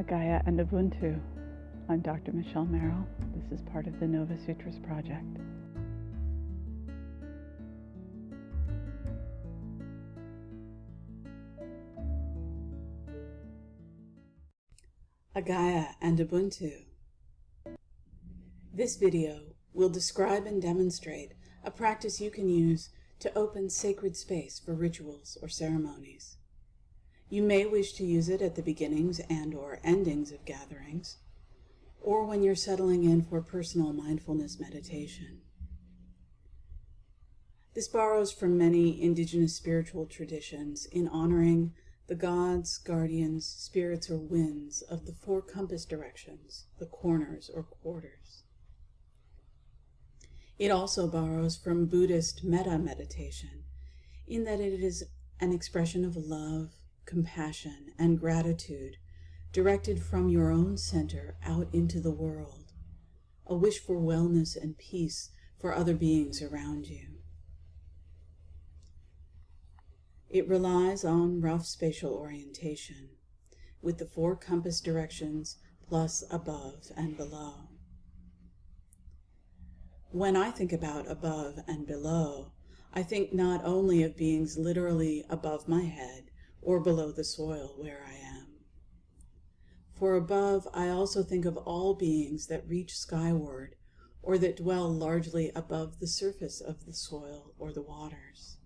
Agaya and Ubuntu. I'm Dr. Michelle Merrill. This is part of the Nova Sutras Project. Agaya and Ubuntu. This video will describe and demonstrate a practice you can use to open sacred space for rituals or ceremonies. You may wish to use it at the beginnings and or endings of gatherings, or when you're settling in for personal mindfulness meditation. This borrows from many indigenous spiritual traditions in honoring the gods, guardians, spirits, or winds of the four compass directions, the corners or quarters. It also borrows from Buddhist metta meditation, in that it is an expression of love, compassion, and gratitude directed from your own center out into the world, a wish for wellness and peace for other beings around you. It relies on rough spatial orientation, with the four compass directions plus above and below. When I think about above and below, I think not only of beings literally above my head or below the soil where I am. For above, I also think of all beings that reach skyward or that dwell largely above the surface of the soil or the waters.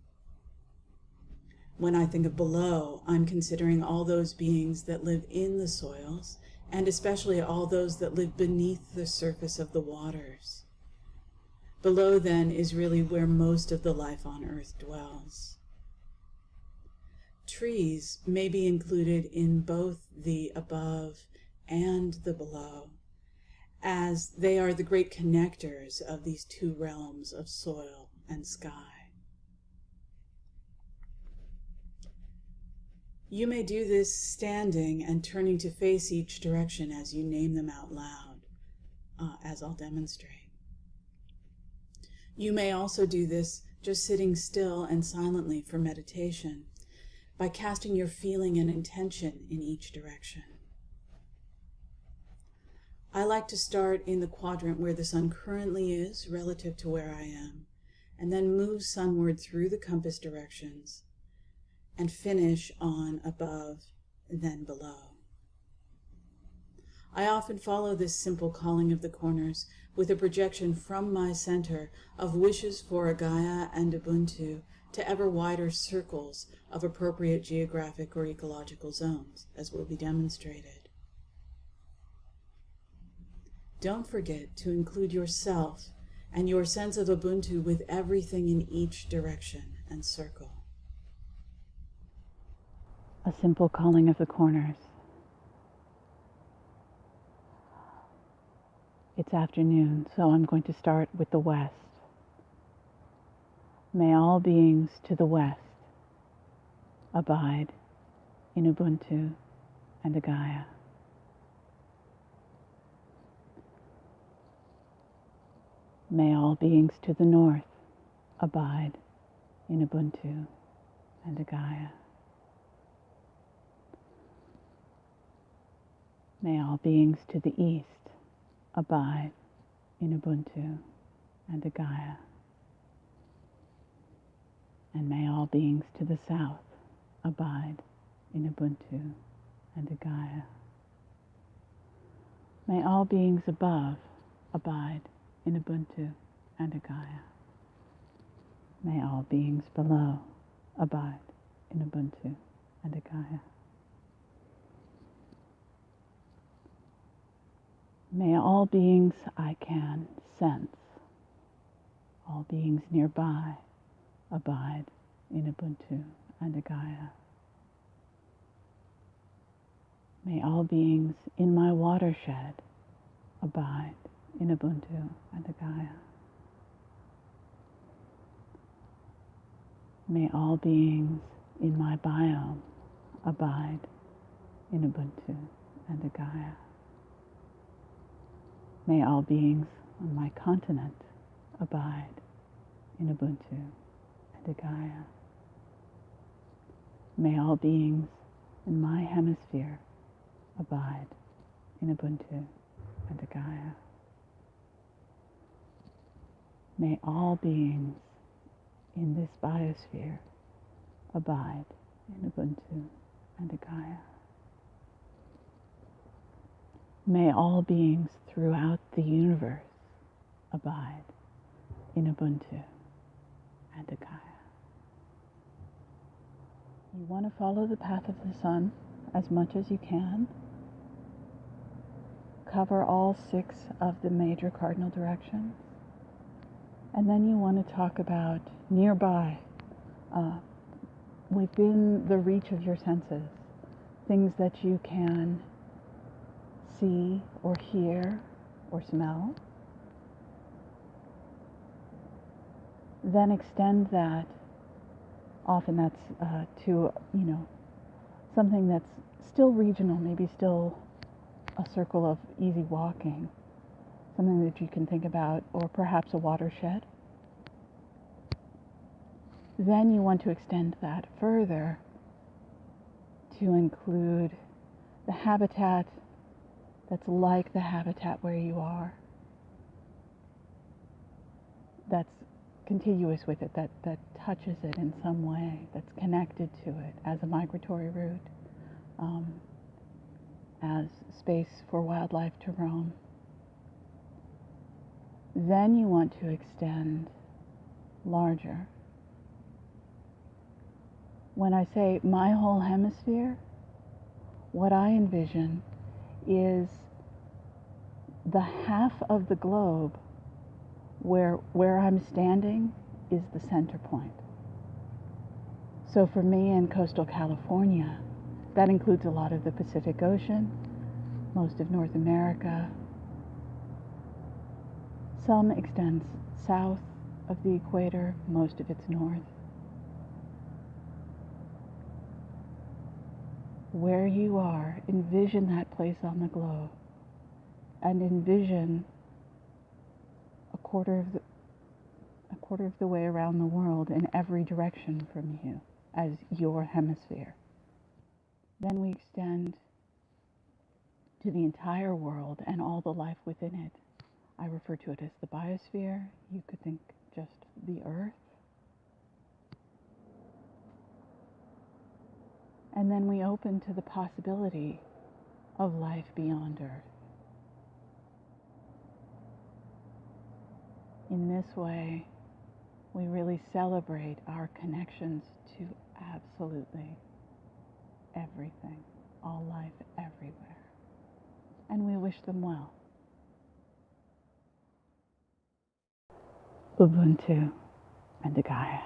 When I think of below, I'm considering all those beings that live in the soils, and especially all those that live beneath the surface of the waters. Below, then, is really where most of the life on earth dwells. Trees may be included in both the above and the below, as they are the great connectors of these two realms of soil and sky. You may do this standing and turning to face each direction as you name them out loud, uh, as I'll demonstrate. You may also do this just sitting still and silently for meditation by casting your feeling and intention in each direction. I like to start in the quadrant where the sun currently is relative to where I am, and then move sunward through the compass directions and finish on above, then below. I often follow this simple calling of the corners with a projection from my center of wishes for a Gaia and Ubuntu to ever wider circles of appropriate geographic or ecological zones, as will be demonstrated. Don't forget to include yourself and your sense of Ubuntu with everything in each direction and circle a simple calling of the corners. It's afternoon, so I'm going to start with the west. May all beings to the west abide in Ubuntu and Agaya. May all beings to the north abide in Ubuntu and Agaya. May all beings to the east abide in Ubuntu and Agaya. And may all beings to the south abide in Ubuntu and Agaya. May all beings above abide in Ubuntu and Agaya. May all beings below abide in Ubuntu and Agaya. May all beings I can sense, all beings nearby, abide in Ubuntu and Agaya. May all beings in my watershed abide in Ubuntu and Agaya. May all beings in my biome abide in Ubuntu and Agaya. May all beings on my continent abide in Ubuntu and Agaya. May all beings in my hemisphere abide in Ubuntu and Gaia. May all beings in this biosphere abide in Ubuntu and Gaia. May all beings throughout the universe abide in Ubuntu and Gaia. You want to follow the path of the sun as much as you can. Cover all six of the major cardinal directions. And then you want to talk about nearby, uh, within the reach of your senses, things that you can see or hear or smell. Then extend that. Often that's uh, to, you know, something that's still regional, maybe still a circle of easy walking, something that you can think about, or perhaps a watershed. Then you want to extend that further to include the habitat that's like the habitat where you are, that's contiguous with it, that, that touches it in some way, that's connected to it as a migratory route, um, as space for wildlife to roam. Then you want to extend larger. When I say my whole hemisphere, what I envision is the half of the globe where, where I'm standing is the center point. So for me in coastal California, that includes a lot of the Pacific Ocean, most of North America. Some extends south of the equator, most of it's north. Where you are, envision that place on the globe and envision quarter of the a quarter of the way around the world in every direction from you as your hemisphere. Then we extend to the entire world and all the life within it. I refer to it as the biosphere. You could think just the earth. And then we open to the possibility of life beyond earth. In this way, we really celebrate our connections to absolutely everything, all life everywhere. And we wish them well. Ubuntu and Gaia.